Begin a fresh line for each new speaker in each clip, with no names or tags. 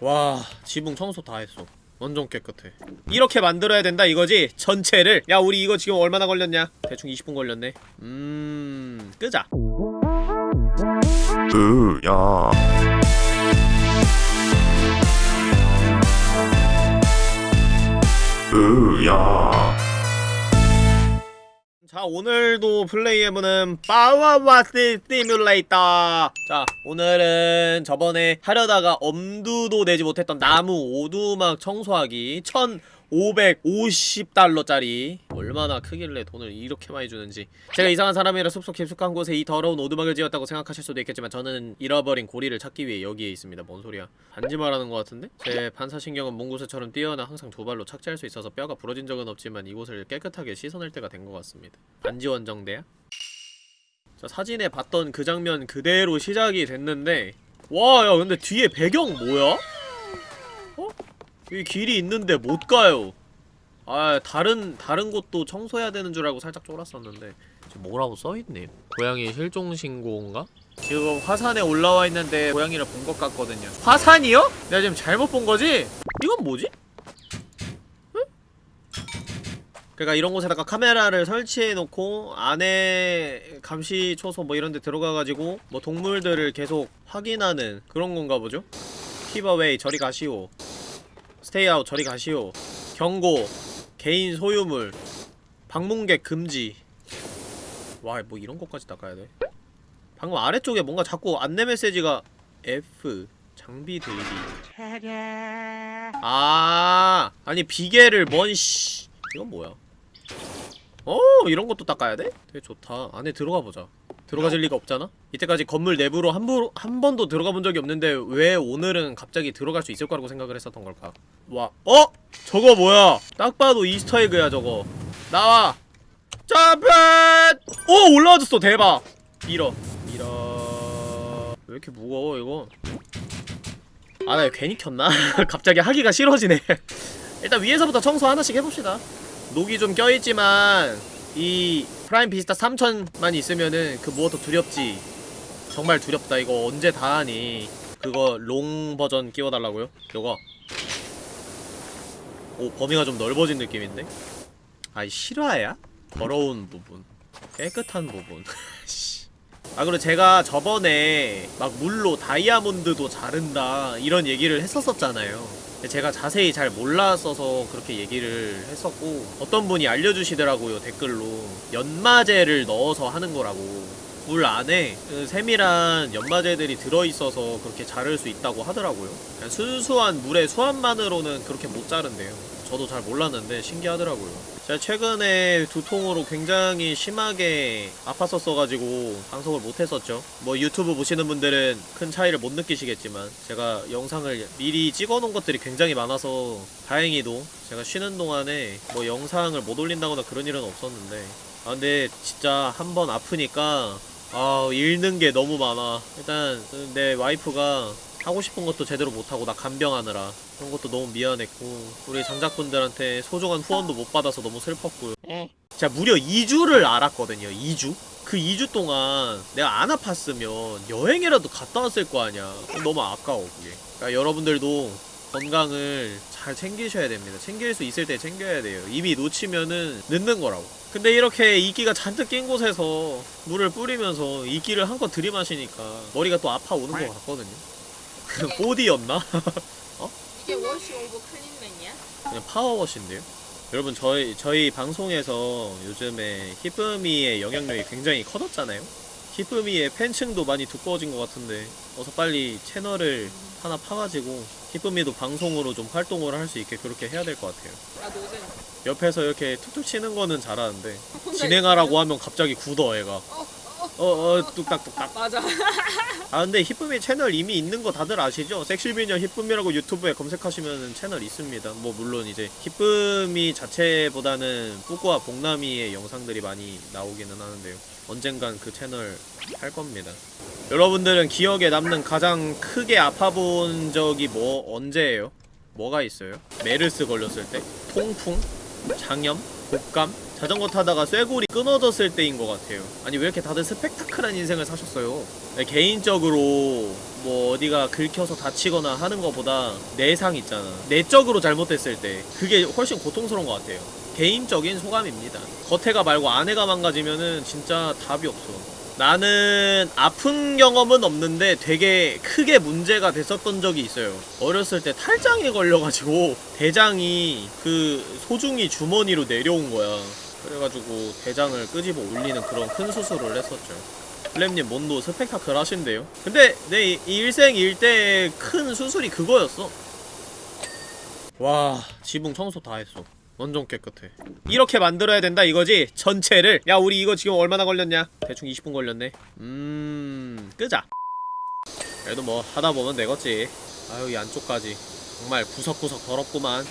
와 지붕 청소 다 했어. 완전 깨끗해. 이렇게 만들어야 된다 이거지? 전체를? 야 우리 이거 지금 얼마나 걸렸냐? 대충 20분 걸렸네. 음... 끄자.
으야. 으야
자 오늘도 플레이해보는 파워와스 시뮬레이터. 자 오늘은 저번에 하려다가 엄두도 내지 못했던 나무 오두막 청소하기 1550달러짜리 얼마나 크길래 돈을 이렇게 많이 주는지 제가 이상한 사람이라 숲속 깊숙한 곳에 이 더러운 오두막을 지었다고 생각하실 수도 있겠지만 저는 잃어버린 고리를 찾기 위해 여기에 있습니다 뭔 소리야 반지 말하는 것 같은데? 제 반사신경은 몽구새처럼 뛰어나 항상 두 발로 착지할 수 있어서 뼈가 부러진 적은 없지만 이곳을 깨끗하게 씻어낼 때가 된 것 같습니다 반지 원정대야? 자 사진에 봤던 그 장면 그대로 시작이 됐는데 와 야 근데 뒤에 배경 뭐야? 어? 여기 길이 있는데 못 가요 아 다른 다른 곳도 청소해야 되는 줄 알고 살짝 쫄았었는데 지금 뭐라고 써있네 고양이 실종신고인가? 지금 화산에 올라와 있는데 고양이를 본 것 같거든요 화산이요? 내가 지금 잘못 본 거지? 이건 뭐지? 응? 그러니까 이런 곳에다가 카메라를 설치해놓고 안에 감시 초소 뭐 이런 데 들어가가지고 뭐 동물들을 계속 확인하는 그런 건가 보죠? Keep away 저리 가시오 Stay out 저리 가시오. 경고 개인 소유물 방문객 금지. 와 뭐 이런 것까지 닦아야 돼? 방금 아래쪽에 뭔가 자꾸 안내 메시지가 F 장비 대기. 아 아니 비계를 뭔씨. 이건 뭐야 어 이런 것도 닦아야 돼? 되게 좋다 안에 들어가 보자 들어가질 리가 없잖아? 이때까지 건물 내부로 한, 부, 한 번도 들어가 본 적이 없는데 왜 오늘은 갑자기 들어갈 수 있을 거라고 생각을 했었던 걸까? 와, 어? 저거 뭐야? 딱 봐도 Easter egg야 저거 나와! 점프! 오! 올라와졌어 대박! 밀어 밀어... 왜 이렇게 무거워 이거? 아나 이거 괜히 켰나? 갑자기 하기가 싫어지네 일단 위에서부터 청소 하나씩 해봅시다 녹이 좀 껴있지만 이 프라임 비스타 3000만 있으면은 그 무엇도 두렵지 정말 두렵다 이거 언제 다 하니 그거 롱 버전 끼워달라고요? 요거 오 범위가 좀 넓어진 느낌인데? 아이 실화야? 더러운 부분 깨끗한 부분 씨. 아 그리고 제가 저번에 막 물로 다이아몬드도 자른다 이런 얘기를 했었었잖아요 제가 자세히 잘 몰랐어서 그렇게 얘기를 했었고 어떤 분이 알려주시더라고요 댓글로. 연마제를 넣어서 하는 거라고. 물 안에 그 세밀한 연마제들이 들어있어서 그렇게 자를 수 있다고 하더라고요. 순수한 물의 수압만으로는 그렇게 못 자른대요 저도 잘 몰랐는데 신기하더라고요. 제가 최근에 두통으로 굉장히 심하게 아팠었어가지고 방송을 못했었죠. 뭐 유튜브 보시는 분들은 큰 차이를 못 느끼시겠지만 제가 영상을 미리 찍어놓은 것들이 굉장히 많아서 다행히도 제가 쉬는 동안에 뭐 영상을 못 올린다거나 그런 일은 없었는데 아 근데 진짜 한 번 아프니까 아 잃는 게 너무 많아. 일단 내 와이프가 하고 싶은 것도 제대로 못하고 나 간병하느라 그런 것도 너무 미안했고 우리 장작분들한테 소중한 후원도 못 받아서 너무 슬펐고요. 제가 무려 2주를 알았거든요 2주? 그 2주 동안 내가 안 아팠으면 여행이라도 갔다 왔을 거 아니야. 너무 아까워 그게. 그러니까 여러분들도 건강을 잘 챙기셔야 됩니다. 챙길 수 있을 때 챙겨야 돼요. 이미 놓치면은 늦는 거라고. 근데 이렇게 이끼가 잔뜩 낀 곳에서 물을 뿌리면서 이끼를 한껏 들이마시니까 머리가 또 아파오는 것 같거든요. 그 보디였나?
이게 워시 오브 클린맨이야?
그냥 파워워시인데요? 여러분 저희 저희 방송에서 요즘에 히프미의 영향력이 굉장히 커졌잖아요. 히프미의 팬층도 많이 두꺼워진 것 같은데 어서 빨리 채널을 하나 파가지고 히프미도 방송으로 좀 활동을 할 수 있게 그렇게 해야 될 것 같아요.
나 노잼
옆에서 이렇게 툭툭 치는 거는 잘하는데 진행하라고 하면 갑자기 굳어 애가. 어 어 뚝딱뚝딱.
맞아
아 근데 히쁨이 채널 이미 있는 거 다들 아시죠? 섹시비녀 히쁨이라고 유튜브에 검색하시면 채널 있습니다 뭐 물론 이제 히쁨이 자체보다는 뿌꾸와 복남이의 영상들이 많이 나오기는 하는데요 언젠간 그 채널 할 겁니다 여러분들은 기억에 남는 가장 크게 아파본 적이 뭐 언제예요? 뭐가 있어요? 메르스 걸렸을 때? 통풍? 장염? 독감? 자전거 타다가 쇠골이 끊어졌을 때인 것 같아요. 아니 왜 이렇게 다들 스펙타클한 인생을 사셨어요? 네, 개인적으로 뭐 어디가 긁혀서 다치거나 하는 것보다 내상 있잖아. 내적으로 잘못됐을 때 그게 훨씬 고통스러운 것 같아요. 개인적인 소감입니다. 겉에가 말고 안에가 망가지면은 진짜 답이 없어. 나는 아픈 경험은 없는데 되게 크게 문제가 됐었던 적이 있어요. 어렸을 때 탈장에 걸려가지고 대장이 그 소중이 주머니로 내려온 거야. 그래가지고 대장을 끄집어 올리는 그런 큰 수술을 했었죠. 플랩님 뭔도 스펙타클 하신대요? 근데 내 이- 일생 일대의 큰 수술이 그거였어. 와 지붕 청소 다 했어. 완전 깨끗해. 이렇게 만들어야 된다 이거지? 전체를? 야 우리 이거 지금 얼마나 걸렸냐? 대충 20분 걸렸네 음... 끄자 그래도 뭐 하다보면 되겠지 아유 이 안쪽까지 정말 구석구석 더럽구만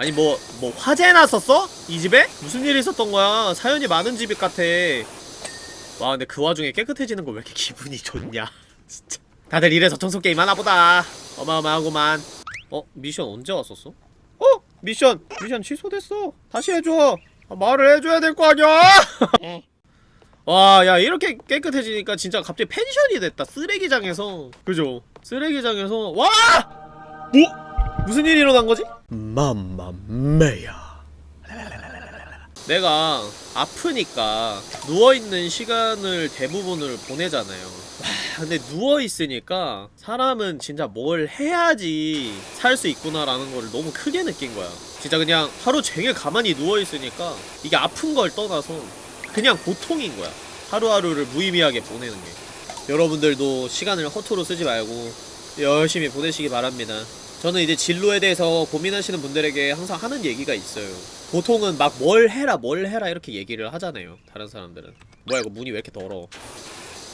아니 뭐 뭐 화재 났었어? 이 집에? 무슨 일이 있었던 거야 사연이 많은 집 같아 와 근데 그 와중에 깨끗해지는 거 왜 이렇게 기분이 좋냐 진짜 다들 이래서 청소 게임 하나 보다 어마어마하구만 어? 미션 언제 왔었어? 어? 미션! 미션 취소됐어 다시 해줘 아, 말을 해줘야 될 거 아니야 와, 야, 이렇게 깨끗해지니까 진짜 갑자기 펜션이 됐다. 쓰레기장에서. 그죠? 쓰레기장에서. 와! 뭐? 무슨 일이 일어난 거지? 맘마메야. 내가 아프니까 누워있는 시간을 대부분을 보내잖아요. 와, 근데 누워있으니까 사람은 진짜 뭘 해야지 살 수 있구나라는 걸 너무 크게 느낀 거야. 진짜 그냥 하루 종일 가만히 누워있으니까 이게 아픈 걸 떠나서 그냥 고통인 거야. 하루하루를 무의미하게 보내는 게. 여러분들도 시간을 허투루 쓰지 말고 열심히 보내시기 바랍니다. 저는 이제 진로에 대해서 고민하시는 분들에게 항상 하는 얘기가 있어요. 보통은 막 뭘 해라 뭘 해라 이렇게 얘기를 하잖아요. 다른 사람들은. 뭐야 이거 문이 왜 이렇게 더러워.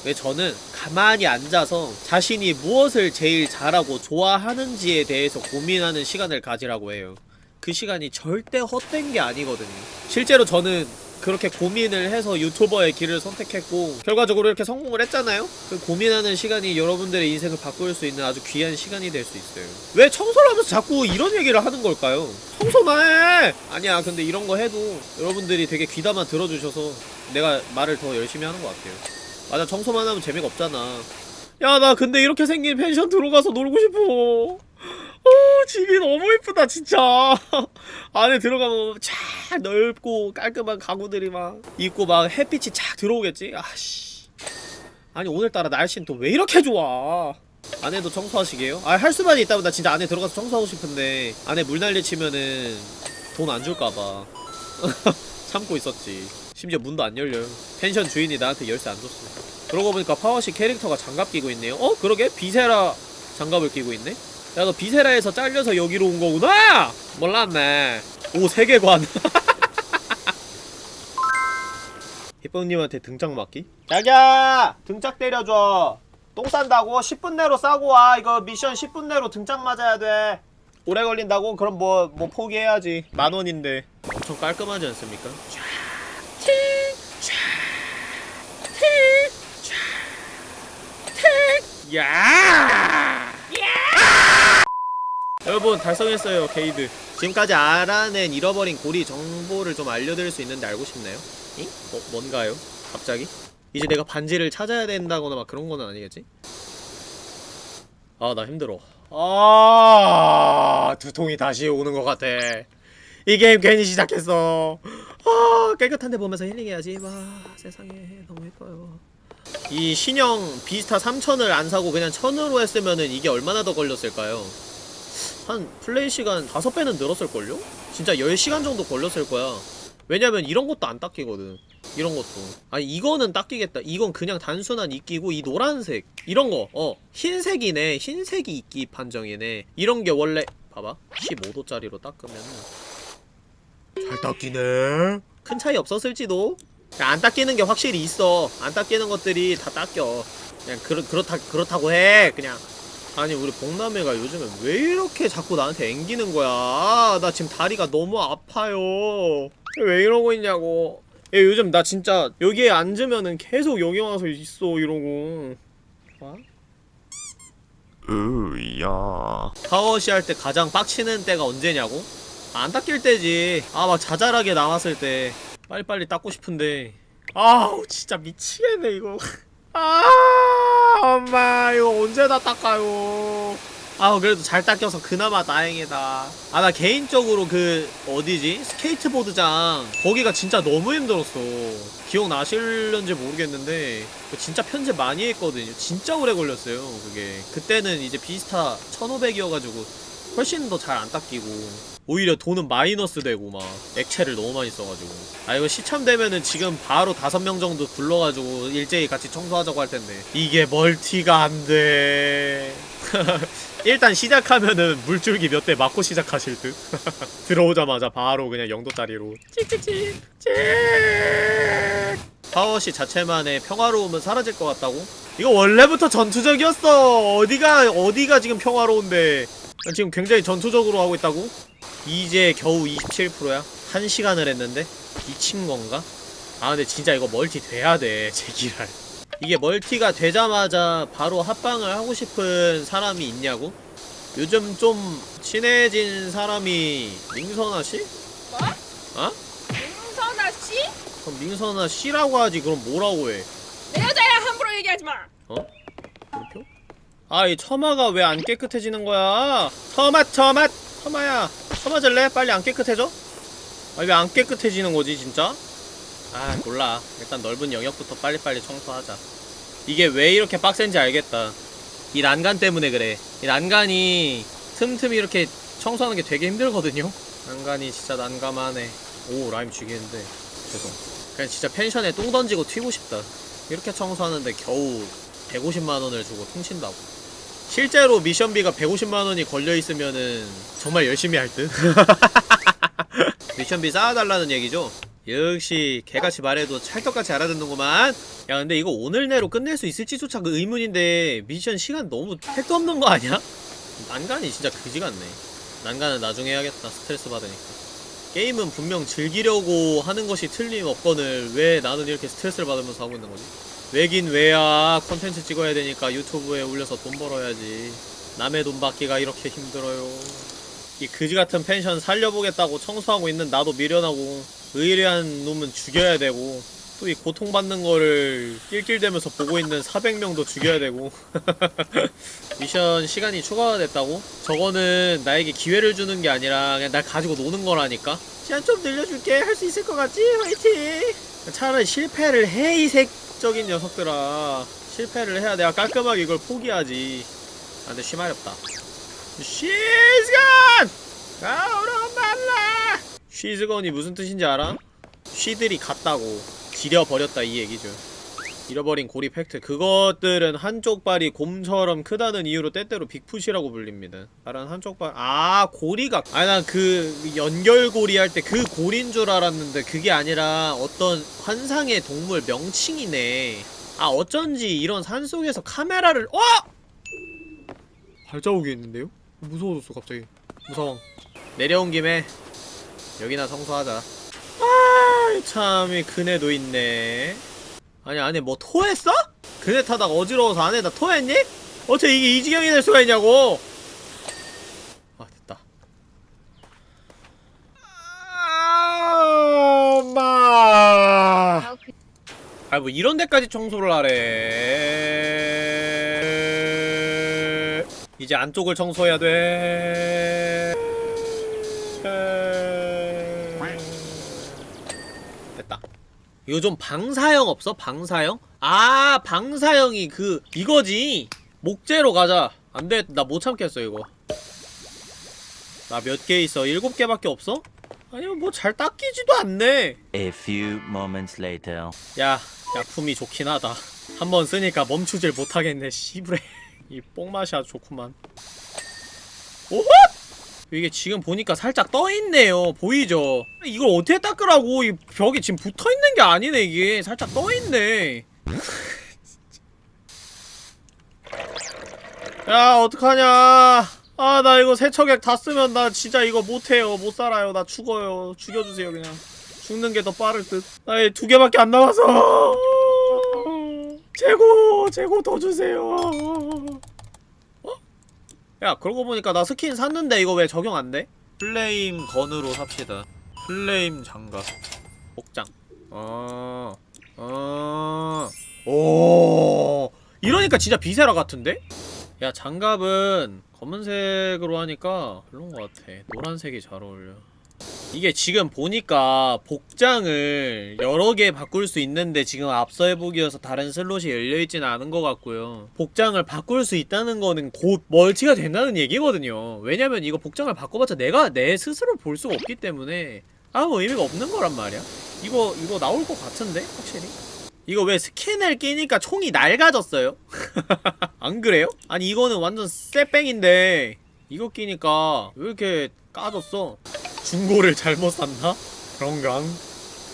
왜 저는 가만히 앉아서 자신이 무엇을 제일 잘하고 좋아하는지에 대해서 고민하는 시간을 가지라고 해요. 그 시간이 절대 헛된 게 아니거든요. 실제로 저는 그렇게 고민을 해서 유튜버의 길을 선택했고 결과적으로 이렇게 성공을 했잖아요? 그 고민하는 시간이 여러분들의 인생을 바꿀 수 있는 아주 귀한 시간이 될 수 있어요. 왜 청소를 하면서 자꾸 이런 얘기를 하는 걸까요? 청소나 해! 아니야, 근데 이런 거 해도 여러분들이 되게 귀담아 들어주셔서 내가 말을 더 열심히 하는 것 같아요. 맞아, 청소만 하면 재미가 없잖아. 야, 나 근데 이렇게 생긴 펜션 들어가서 놀고 싶어. 어, 집이 너무 이쁘다, 진짜. 안에 들어가면 쫙 넓고 깔끔한 가구들이 막 있고 막 햇빛이 쫙 들어오겠지? 아씨. 아니, 오늘따라 날씨는 또 왜 이렇게 좋아? 안에도 청소하시게요? 아, 할 수만 있다면 나 진짜 안에 들어가서 청소하고 싶은데 안에 물 난리 치면은 돈 안 줄까봐. 참고 있었지. 심지어 문도 안 열려요. 펜션 주인이 나한테 열쇠 안 줬어. 그러고 보니까 파워워시 캐릭터가 장갑 끼고 있네요. 어? 그러게? 비세라 장갑을 끼고 있네? 야, 너 비세라에서 잘려서 여기로 온 거구나! 몰랐네. 오, 세계관. 희쁨님한테 등짝 맞기? 자기야! 등짝 때려줘. 똥 싼다고? 10분 내로 싸고 와. 이거 미션 10분 내로 등짝 맞아야 돼. 오래 걸린다고? 그럼 뭐, 뭐 포기해야지. 만 원인데. 엄청 깔끔하지 않습니까? 야! 여러분 달성했어요 게이드 지금까지 알아낸 잃어버린 고리 정보를 좀 알려드릴 수 있는데 알고 싶나요? 잉? 뭐, 뭔가요? 갑자기? 이제 내가 반지를 찾아야 된다거나 막 그런 거는 아니겠지? 아 나 힘들어 아 두통이 다시 오는 것 같아 이 게임 괜히 시작했어 아 깨끗한 데 보면서 힐링해야지 와 세상에 너무 예뻐요 이 신형 비스타 3000을 안 사고 그냥 1000으로 했으면은 이게 얼마나 더 걸렸을까요? 한 플레이 시간 5배는 늘었을걸요? 진짜 10시간 정도 걸렸을 거야. 왜냐면 이런 것도 안 닦이거든. 이런 것도. 아니 이거는 닦이겠다. 이건 그냥 단순한 이끼고 이 노란색. 이런 거어 흰색이네. 흰색이 이끼 판정이네. 이런 게 원래 봐봐. 15도짜리로 닦으면은. 잘 닦이네. 큰 차이 없었을지도. 야, 안 닦이는 게 확실히 있어. 안 닦이는 것들이 다 닦여. 그냥 그렇, 그렇다, 그렇다고 해 그냥 아니 우리 복남애가 요즘에 왜 이렇게 자꾸 나한테 앵기는 거야? 아, 나 지금 다리가 너무 아파요. 왜 이러고 있냐고. 얘 요즘 나 진짜 여기에 앉으면은 계속 여기 와서 있어 이러고. 봐?
으야.
파워시 할 때 가장 빡치는 때가 언제냐고? 안 닦일 때지. 아 막 자잘하게 나왔을 때. 빨리빨리 닦고 싶은데. 아우 진짜 미치겠네 이거. 아 엄마 이거 언제 다 닦아요? 아우 그래도 잘 닦여서 그나마 다행이다. 아 나 개인적으로 그 어디지? 스케이트보드장. 거기가 진짜 너무 힘들었어. 기억나실런지 모르겠는데 그 진짜 편집 많이 했거든요. 진짜 오래 걸렸어요 그게. 그때는 이제 비스타 1500이어가지고 훨씬 더 잘 안 닦이고 오히려 돈은 마이너스 되고 막 액체를 너무 많이 써가지고. 아 이거 시참되면은 지금 바로 다섯 명 정도 불러가지고 일제히 같이 청소하자고 할 텐데. 이게 멀티가 안돼. 일단 시작하면은 물줄기 몇 대 맞고 시작하실 듯. 들어오자마자 바로 그냥 영도짜리로. 찍찍찍 찍 파워시 자체만의 평화로움은 사라질 것 같다고? 이거 원래부터 전투적이었어. 어디가 어디가 지금 평화로운데? 난 지금 굉장히 전투적으로 하고 있다고? 이제 겨우 27%야? 1시간을 했는데? 미친 건가? 아 근데 진짜 이거 멀티 돼야 돼 제기랄 이게 멀티가 되자마자 바로 합방을 하고 싶은 사람이 있냐고? 요즘 좀 친해진 사람이 민선아 씨?
뭐?
어?
윤선아 씨?
그럼 민선아 씨라고 하지 그럼 뭐라고 해?
내 여자야 함부로 얘기하지 마.
물표? 아, 이 처마가 왜 안 깨끗해지는 거야? 처마, 처마, 처마야. 처마질래? 빨리 안 깨끗해져? 아, 왜 안 깨끗해지는 거지, 진짜? 아, 몰라. 일단 넓은 영역부터 빨리빨리 청소하자. 이게 왜 이렇게 빡센지 알겠다. 이 난간 때문에 그래. 이 난간이 틈틈이 이렇게 청소하는 게 되게 힘들거든요? 난간이 진짜 난감하네. 오, 라임 죽이는데. 죄송. 그냥 진짜 펜션에 똥 던지고 튀고 싶다. 이렇게 청소하는데 겨우 150만원을 주고 통친다고. 실제로 미션비가 150만원이 걸려있으면은 정말 열심히 할 듯? 미션비 쌓아달라는 얘기죠? 역시 개같이 말해도 찰떡같이 알아듣는구만 야 근데 이거 오늘 내로 끝낼 수 있을지조차 그 의문인데 미션 시간 너무 택도 없는 거 아니야? 난간이 진짜 그지 같네 난간은 나중에 해야겠다 스트레스 받으니까 게임은 분명 즐기려고 하는 것이 틀림없거늘 왜 나는 이렇게 스트레스를 받으면서 하고 있는 거지? 왜긴 왜야 컨텐츠 찍어야 되니까 유튜브에 올려서 돈 벌어야지 남의 돈 받기가 이렇게 힘들어요 이 그지같은 펜션 살려보겠다고 청소하고 있는 나도 미련하고 의뢰한 놈은 죽여야 되고 또 이 고통받는 거를 낄낄대면서 보고 있는 400명도 죽여야 되고 미션 시간이 추가가 됐다고? 저거는 나에게 기회를 주는 게 아니라 그냥 날 가지고 노는 거라니까 시간 좀 늘려줄게 할 수 있을 것 같지? 화이팅! 차라리 실패를 해 이 색적인 녀석들아 실패를 해야 내가 깔끔하게 이걸 포기하지 아 근데 쉬마렵다 쉬즈건! 나오러 말라! 쉬즈건이 무슨 뜻인지 알아? 쉬들이 갔다고 지려버렸다 이 얘기죠 잃어버린 고리 팩트. 그것들은 한쪽 발이 곰처럼 크다는 이유로 때때로 빅풋이라고 불립니다. 다른 한쪽 발아 고리가 아니 난 그 연결고리 할 때 그 고리인 줄 알았는데 그게 아니라 어떤 환상의 동물 명칭이네. 아 어쩐지 이런 산속에서 카메라를 어! 발자국이 있는데요? 무서워졌어 갑자기. 무서워. 내려온 김에 여기나 청소하자. 아 참이 그네도 있네 아니 안에 뭐 토했어? 그네 타다가 어지러워서 안에다 토했니? 어떻게 이게 이 지경이 될 수가 있냐고? 아 됐다. 아, 엄마. 아 뭐 이런 데까지 청소를 하래. 이제 안쪽을 청소해야 돼 이거 좀 방사형 없어? 방사형? 아 방사형이 그 이거지 목재로 가자 안돼 나 못 참겠어 이거 나 몇 개 있어? 일곱 개밖에 없어? 아니면 뭐잘 닦이지도 않네
A few moments later.
야, 약품이 좋긴 하다. 한 번 쓰니까 멈추질 못하겠네, 씨부레. 이 뽕맛이 아주 좋구만. 오호! 이게 지금 보니까 살짝 떠있네요. 보이죠? 이걸 어떻게 닦으라고, 이 벽이 지금 붙어있는 게 아니네, 이게. 살짝 떠있네. 야, 어떡하냐. 아, 나 이거 세척액 다 쓰면 나 진짜 이거 못해요. 못 살아요. 나 죽어요. 죽여주세요, 그냥. 죽는 게 더 빠를 듯. 나 이 두 개밖에 안 남아서. 재고, 재고 더 주세요. 어? 야, 그러고 보니까 나 스킨 샀는데 이거 왜 적용 안 돼? flame 건으로 삽시다. flame 장갑. 복장 어... 어... 오... 이러니까 진짜 비세라 같은데? 야 장갑은 검은색으로 하니까 별론 것 같아 노란색이 잘 어울려 이게 지금 보니까 복장을 여러 개 바꿀 수 있는데 지금 앞서 해보기여서 다른 슬롯이 열려있지는 않은 것 같고요 복장을 바꿀 수 있다는 거는 곧 멀티가 된다는 얘기거든요 왜냐면 이거 복장을 바꿔봤자 내가 내 스스로 볼 수가 없기 때문에 아무 의미가 없는 거란 말이야 이거 이거 나올 것 같은데 확실히 이거 왜 스킨을 끼니까 총이 낡아졌어요? 안 그래요? 아니 이거는 완전 쎄뺑인데 이거 끼니까 왜 이렇게 까졌어? 중고를 잘못 샀나? 그런가?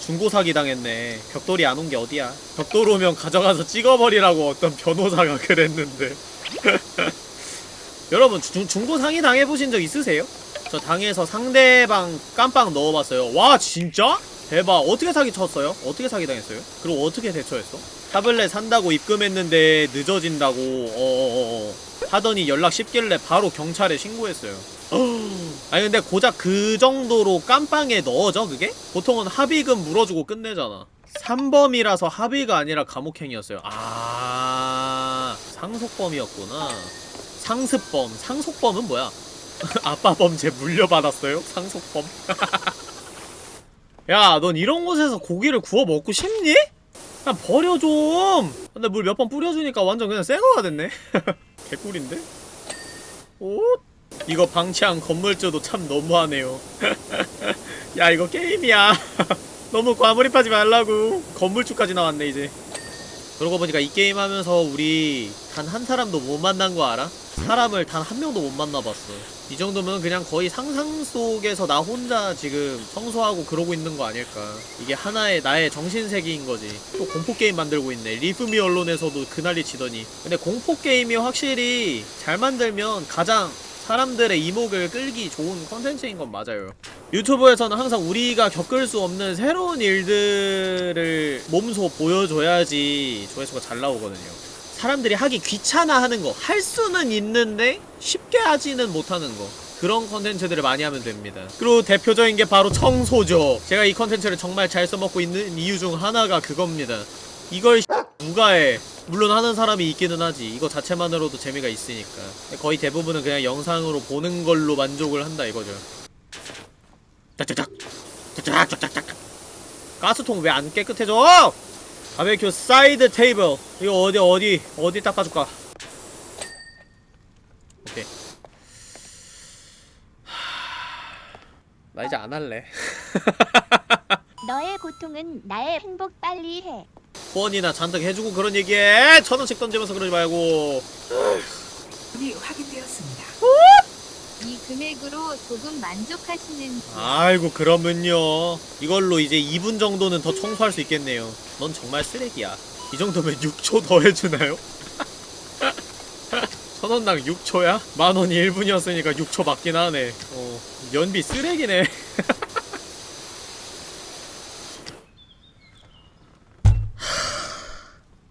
중고 사기 당했네. 벽돌이 안 온 게 어디야? 벽돌 오면 가져가서 찍어버리라고 어떤 변호사가 그랬는데. 여러분 중, 중고 상의 당해보신 적 있으세요? 저 당해서 상대방 깜빡 넣어봤어요. 와 진짜? 대박. 어떻게 사기 쳤어요? 어떻게 사기 당했어요? 그리고 어떻게 대처했어? 타블렛 산다고 입금했는데 늦어진다고 어어어어 하더니 연락 쉽길래 바로 경찰에 신고했어요. 아니 근데 고작 그 정도로 깜빵에 넣어져 그게? 보통은 합의금 물어주고 끝내잖아 3범이라서 합의가 아니라 감옥행이었어요 아 상속범이었구나 상습범 상속범은 뭐야? 아빠 범죄 물려받았어요? 상속범 야 넌 이런 곳에서 고기를 구워 먹고 싶니? 그냥 버려 좀 근데 물 몇 번 뿌려주니까 완전 그냥 새거가 됐네 개꿀인데? 오 이거 방치한 건물주도 참 너무하네요. 야 이거 게임이야. 너무 과몰입하지 말라고. 건물주까지 나왔네 이제. 그러고 보니까 이 게임 하면서 우리 단 한 사람도 못 만난 거 알아? 사람을 단 한 명도 못 만나봤어. 이 정도면 그냥 거의 상상 속에서 나 혼자 지금 청소하고 그러고 있는 거 아닐까. 이게 하나의 나의 정신세계인 거지. 또 공포게임 만들고 있네. 히프미 언론에서도 그난리 치더니. 근데 공포게임이 확실히 잘 만들면 가장 사람들의 이목을 끌기 좋은 컨텐츠인 건 맞아요. 유튜브에서는 항상 우리가 겪을 수 없는 새로운 일들을 몸소 보여줘야지 조회수가 잘 나오거든요. 사람들이 하기 귀찮아하는 거, 할 수는 있는데 쉽게 하지는 못하는 거. 그런 컨텐츠들을 많이 하면 됩니다. 그리고 대표적인 게 바로 청소죠. 제가 이 컨텐츠를 정말 잘 써먹고 있는 이유 중 하나가 그겁니다. 이걸 누가 해? 물론 하는 사람이 있기는 하지. 이거 자체만으로도 재미가 있으니까. 거의 대부분은 그냥 영상으로 보는 걸로 만족을 한다 이거죠. 짝짝짝. 짝짝짝짝짝. 가스통 왜 안 깨끗해져? 바베큐 사이드 테이블. 이거 어디 어디 어디 닦아줄까? 오케이. 하... 나 이제 안 할래.
너의 고통은 나의 행복 빨리 해.
후원이나 잔뜩 해주고 그런 얘기해 천 원씩 던지면서 그러지 말고
이 확인되었습니다.
이 금액으로 조금 만족하시는지.
아이고 그러면요 이걸로 이제 2분 정도는 더 청소할 수 있겠네요 넌 정말 쓰레기야 이 정도면 6초 더 해주나요? 천원당 6초야? 만원이 1분이었으니까 6초 맞긴 하네 어 연비 쓰레기네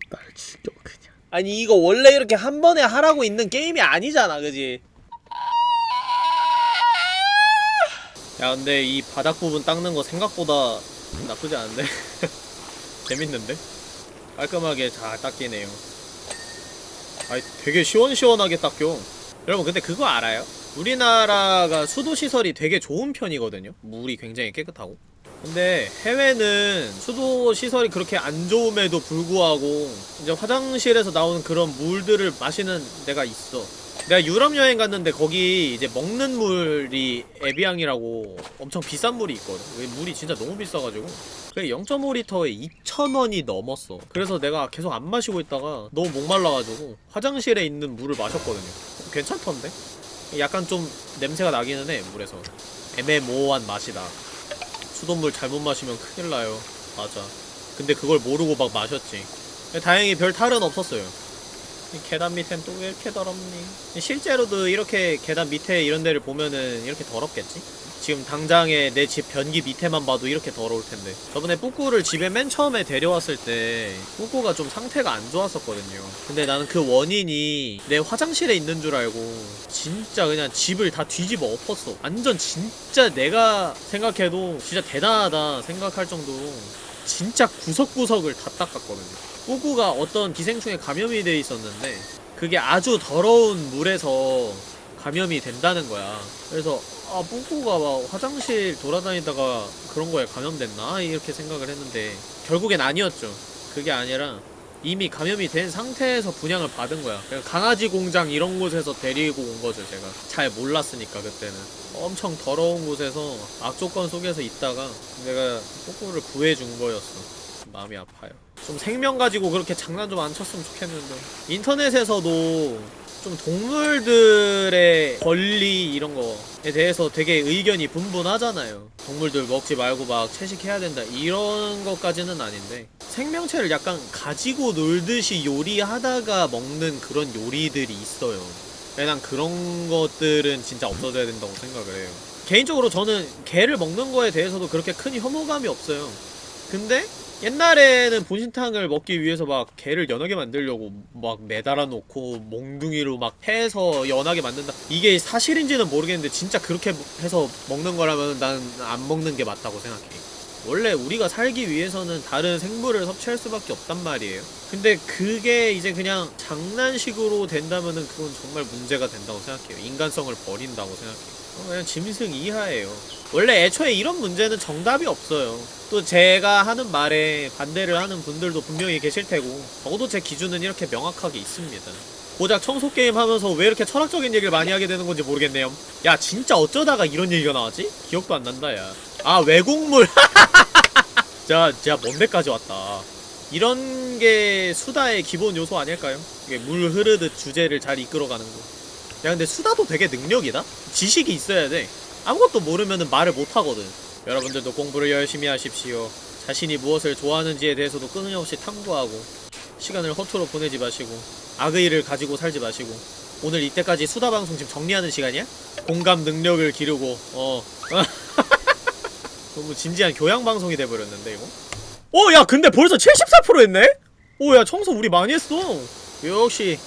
날 죽여 그냥 아니 이거 원래 이렇게 한 번에 하라고 있는 게임이 아니잖아 그지? 야 근데 이 바닥 부분 닦는 거 생각보다 나쁘지 않은데? 재밌는데? 깔끔하게 잘 닦이네요 아이 되게 시원시원하게 닦여 여러분 근데 그거 알아요? 우리나라가 수도시설이 되게 좋은 편이거든요 물이 굉장히 깨끗하고 근데 해외는 수도시설이 그렇게 안 좋음에도 불구하고 이제 화장실에서 나오는 그런 물들을 마시는 데가 있어 내가 유럽 여행 갔는데 거기 이제 먹는 물이 에비앙이라고 엄청 비싼 물이 있거든. 왜 물이 진짜 너무 비싸가지고. 그게 0.5리터에 2,000원이 넘었어. 그래서 내가 계속 안 마시고 있다가 너무 목말라가지고 화장실에 있는 물을 마셨거든요. 괜찮던데? 약간 좀 냄새가 나기는 해, 물에서. 애매모호한 맛이다. 수돗물 잘못 마시면 큰일 나요. 맞아. 근데 그걸 모르고 막 마셨지. 다행히 별 탈은 없었어요. 이 계단 밑엔 또 왜 이렇게 더럽니? 실제로도 이렇게 계단 밑에 이런 데를 보면은 이렇게 더럽겠지? 지금 당장에 내 집 변기 밑에만 봐도 이렇게 더러울 텐데 저번에 뿌꾸를 집에 맨 처음에 데려왔을 때 뿌꾸가 좀 상태가 안 좋았었거든요 근데 나는 그 원인이 내 화장실에 있는 줄 알고 진짜 그냥 집을 다 뒤집어 엎었어 완전 진짜 내가 생각해도 진짜 대단하다 생각할 정도로 진짜 구석구석을 다 닦았거든요 뿌꾸가 어떤 기생충에 감염이 돼 있었는데 그게 아주 더러운 물에서 감염이 된다는 거야. 그래서 아 뿌꾸가 막 화장실 돌아다니다가 그런 거에 감염됐나 이렇게 생각을 했는데 결국엔 아니었죠. 그게 아니라 이미 감염이 된 상태에서 분양을 받은 거야. 강아지 공장 이런 곳에서 데리고 온 거죠, 제가. 잘 몰랐으니까 그때는. 엄청 더러운 곳에서 악조건 속에서 있다가 내가 뿌꾸를 구해준 거였어. 마음이 아파요. 좀 생명 가지고 그렇게 장난 좀 안 쳤으면 좋겠는데. 인터넷에서도 좀 동물들의 권리 이런 거에 대해서 되게 의견이 분분하잖아요. 동물들 먹지 말고 막 채식해야 된다 이런 것까지는 아닌데 생명체를 약간 가지고 놀듯이 요리하다가 먹는 그런 요리들이 있어요. 난 그런 것들은 진짜 없어져야 된다고 생각을 해요. 개인적으로 저는 개를 먹는 거에 대해서도 그렇게 큰 혐오감이 없어요. 근데 옛날에는 본신탕을 먹기 위해서 막 개를 연하게 만들려고 막 매달아 놓고 몽둥이로 막 해서 연하게 만든다 이게 사실인지는 모르겠는데 진짜 그렇게 해서 먹는 거라면 난 안 먹는 게 맞다고 생각해 원래 우리가 살기 위해서는 다른 생물을 섭취할 수밖에 없단 말이에요. 근데 그게 이제 그냥 장난식으로 된다면은 그건 정말 문제가 된다고 생각해요. 인간성을 버린다고 생각해요. 어, 그냥 짐승 이하예요. 원래 애초에 이런 문제는 정답이 없어요. 또 제가 하는 말에 반대를 하는 분들도 분명히 계실 테고 적어도 제 기준은 이렇게 명확하게 있습니다. 고작 청소 게임 하면서 왜 이렇게 철학적인 얘기를 많이 하게 되는 건지 모르겠네요. 야 진짜 어쩌다가 이런 얘기가 나왔지? 기억도 안 난다 야 아 외국물 자 진짜 먼 데까지 왔다 이런 게 수다의 기본 요소 아닐까요? 이게 물 흐르듯 주제를 잘 이끌어가는 거. 야 근데 수다도 되게 능력이다? 지식이 있어야 돼. 아무것도 모르면은 말을 못하거든. 여러분들도 공부를 열심히 하십시오. 자신이 무엇을 좋아하는지에 대해서도 끊임없이 탐구하고 시간을 허투루 보내지 마시고 악의를 가지고 살지 마시고 오늘 이때까지 수다 방송 지금 정리하는 시간이야? 공감 능력을 기르고 어 너무 진지한 교양 방송이 돼버렸는데 이거? 어, 야, 근데 벌써 74% 했네? 오, 야, 청소 우리 많이 했어. 역시,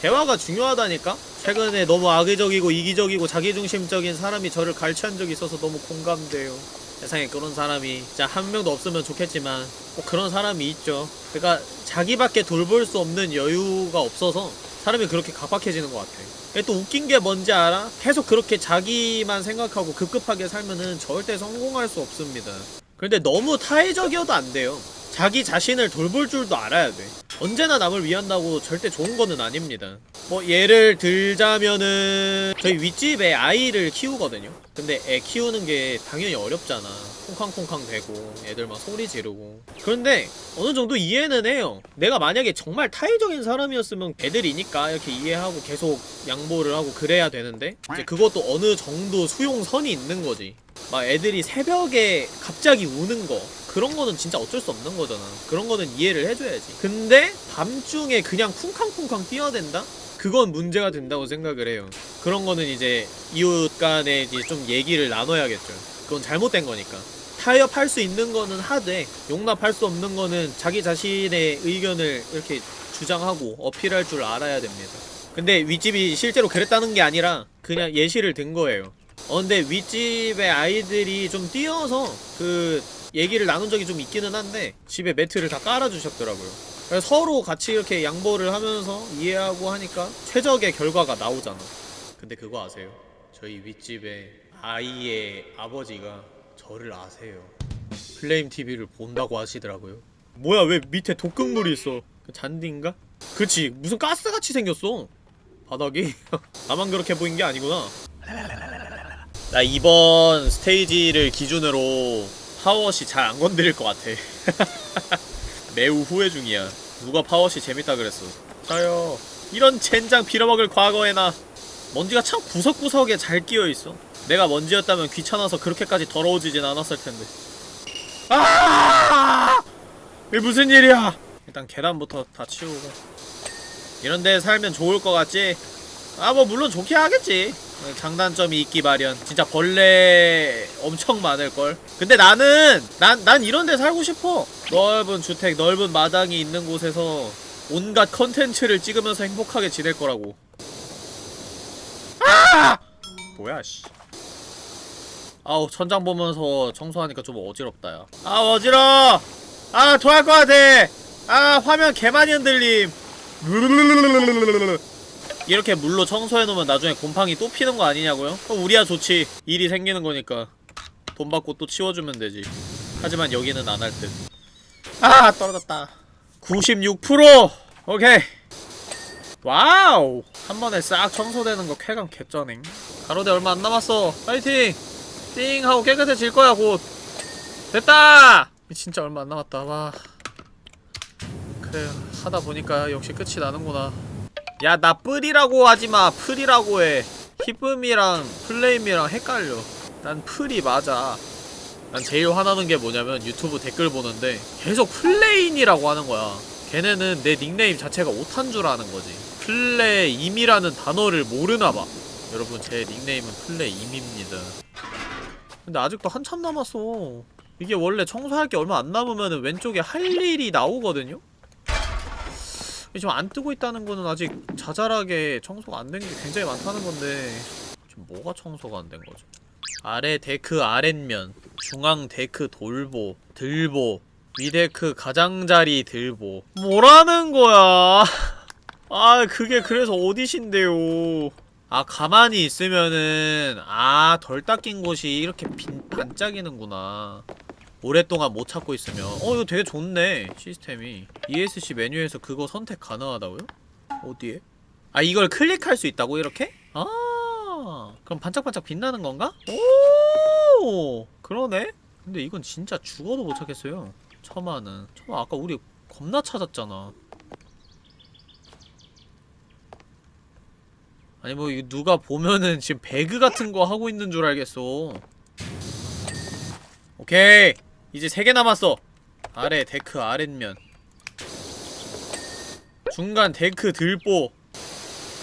대화가 중요하다니까? 최근에 너무 악의적이고 이기적이고 자기중심적인 사람이 저를 갈취한 적이 있어서 너무 공감돼요. 세상에 그런 사람이 진짜 한 명도 없으면 좋겠지만 꼭 그런 사람이 있죠. 그러니까 자기밖에 돌볼 수 없는 여유가 없어서 사람이 그렇게 각박해지는 것 같아. 근데 또 웃긴 게 뭔지 알아? 계속 그렇게 자기만 생각하고 급급하게 살면은 절대 성공할 수 없습니다. 근데 너무 타의적이어도 안 돼요. 자기 자신을 돌볼 줄도 알아야 돼. 언제나 남을 위한다고 절대 좋은 거는 아닙니다. 뭐 예를 들자면은 저희 윗집에 아이를 키우거든요. 근데 애 키우는 게 당연히 어렵잖아. 콩쾅콩쾅 대고 애들 막 소리 지르고. 그런데 어느 정도 이해는 해요. 내가 만약에 정말 타의적인 사람이었으면 애들이니까 이렇게 이해하고 계속 양보를 하고 그래야 되는데 이제 그것도 어느 정도 수용선이 있는 거지. 막 애들이 새벽에 갑자기 우는 거 그런 거는 진짜 어쩔 수 없는 거잖아. 그런 거는 이해를 해줘야지. 근데 밤중에 그냥 쿵쾅쿵쾅 뛰어댄다? 그건 문제가 된다고 생각을 해요. 그런 거는 이제 이웃 간에 이제 좀 얘기를 나눠야겠죠. 그건 잘못된 거니까. 타협할 수 있는 거는 하되 용납할 수 없는 거는 자기 자신의 의견을 이렇게 주장하고 어필할 줄 알아야 됩니다. 근데 윗집이 실제로 그랬다는 게 아니라 그냥 예시를 든 거예요. 어 근데 윗집의 아이들이 좀 뛰어서 그 얘기를 나눈 적이 좀 있기는 한데 집에 매트를 다 깔아주셨더라고요. 서로 같이 이렇게 양보를 하면서 이해하고 하니까 최적의 결과가 나오잖아. 근데 그거 아세요? 저희 윗집의 아이의 아버지가 저를 아세요. 플레임 TV를 본다고 하시더라고요. 뭐야 왜 밑에 독극물이 있어? 그 잔디인가? 그치 무슨 가스같이 생겼어. 바닥이. 나만 그렇게 보인 게 아니구나. 나 이번 스테이지를 기준으로 파워시 잘 안 건드릴 것 같아. 매우 후회 중이야. 누가 파워시 재밌다 그랬어? 저요. 이런 젠장 빌어먹을 과거에 나 먼지가 참 구석구석에 잘 끼어있어. 내가 먼지였다면 귀찮아서 그렇게까지 더러워지진 않았을 텐데. 아! 이게 무슨 일이야? 일단 계단부터 다 치우고. 이런 데 살면 좋을 것 같지? 아 뭐 물론 좋게 하겠지 장단점이 있기 마련. 진짜 벌레 엄청 많을걸. 근데 나는 난, 난 이런 데 살고 싶어. 넓은 주택 넓은 마당이 있는 곳에서 온갖 컨텐츠를 찍으면서 행복하게 지낼 거라고. 아! 뭐야 씨. 아우 천장 보면서 청소하니까 좀 어지럽다 야 아 어지러워! 아 토할 것 같아! 아 화면 개 많이 흔들림 이렇게 물로 청소해놓으면 나중에 곰팡이 또 피는 거 아니냐고요? 그럼 우리야 좋지. 일이 생기는 거니까. 돈 받고 또 치워주면 되지. 하지만 여기는 안 할 듯. 아 떨어졌다. 96% 오케이. 와우! 한 번에 싹 청소되는 거 쾌감 개쩌네 가로대 얼마 안 남았어. 파이팅! 띵 하고 깨끗해질 거야 곧. 됐다! 진짜 얼마 안 남았다. 와. 그래 하다 보니까 역시 끝이 나는구나 야 나 뿔이라고 하지마. 풀이라고 해. 히쁨이랑 플레임이랑 헷갈려. 난 풀이 맞아. 난 제일 화나는 게 뭐냐면 유튜브 댓글 보는데 계속 플레인이라고 하는 거야. 걔네는 내 닉네임 자체가 오탄 줄 아는 거지. 플레임이라는 단어를 모르나 봐. 여러분 제 닉네임은 플레임입니다. 근데 아직도 한참 남았어. 이게 원래 청소할 게 얼마 안 남으면 왼쪽에 할 일이 나오거든요? 지금 안 뜨고 있다는 거는 아직 자잘하게 청소가 안 된 게 굉장히 많다는 건데 지금 뭐가 청소가 안 된 거죠? 아래 데크 아랫면 중앙 데크 들보 들보 위 데크 가장자리 들보. 뭐라는 거야? 아 그게 그래서 어디신데요? 아 가만히 있으면은 아 덜 닦인 곳이 이렇게 빈, 반짝이는구나 오랫동안 못 찾고 있으면 어 이거 되게 좋네 시스템이 ESC 메뉴에서 그거 선택 가능하다고요? 어디에? 아 이걸 클릭할 수 있다고 이렇게? 아 그럼 반짝반짝 빛나는 건가? 오 그러네? 근데 이건 진짜 죽어도 못 찾겠어요 처마는 처마 아까 우리 겁나 찾았잖아 아니 뭐 이거 누가 보면은 지금 배그 같은 거 하고 있는 줄 알겠어 오케이 이제 3개 남았어. 아래 데크 아랫면. 중간 데크 들보.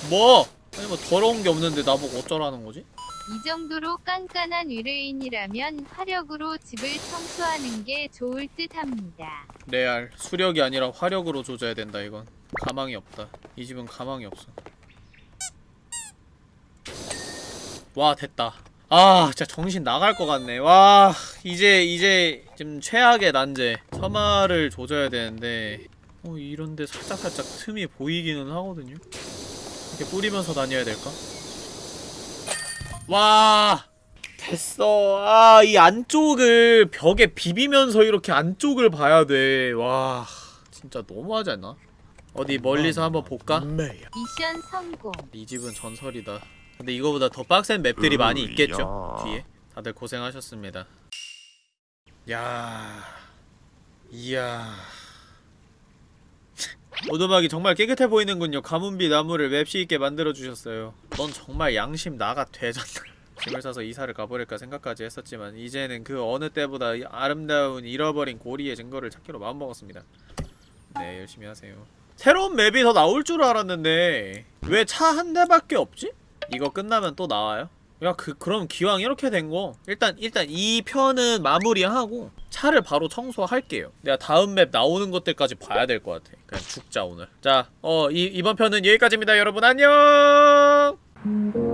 뭐? 아니 뭐 더러운 게 없는데 나보고 어쩌라는 거지?
이 정도로 깐깐한 의뢰인이라면 화력으로 집을 청소하는 게 좋을 듯 합니다.
레알. 수력이 아니라 화력으로 조져야 된다 이건. 가망이 없다. 이 집은 가망이 없어. 와 됐다 아 진짜 정신 나갈 것 같네 와 이제 이제 지금 최악의 난제 처마를 조져야 되는데 어 이런데 살짝살짝 틈이 보이기는 하거든요 이렇게 뿌리면서 다녀야 될까? 와 됐어 아 이 안쪽을 벽에 비비면서 이렇게 안쪽을 봐야 돼와 진짜 너무하지 않나? 어디 멀리서 한번 볼까?
미션 성공.
이 집은 전설이다. 근데 이거보다 더 빡센 맵들이 많이
으야.
있겠죠? 뒤에. 다들 고생하셨습니다. 야, 이야. 오두막이 정말 깨끗해 보이는군요. 가문비 나무를 맵시 있게 만들어 주셨어요. 넌 정말 양심 나가 되졌나? 짐을 싸서 이사를 가버릴까 생각까지 했었지만 이제는 그 어느 때보다 이 아름다운 잃어버린 고리의 증거를 찾기로 마음먹었습니다. 네, 열심히 하세요. 새로운 맵이 더 나올 줄 알았는데 왜 차 한 대밖에 없지? 이거 끝나면 또 나와요? 야, 그, 그럼 기왕 이렇게 된 거, 일단, 일단 이 편은 마무리하고, 차를 바로 청소할게요. 내가 다음 맵 나오는 것들까지 봐야 될 것 같아. 그냥 죽자, 오늘. 자, 어, 이, 이번 편은 여기까지입니다, 여러분. 안녕!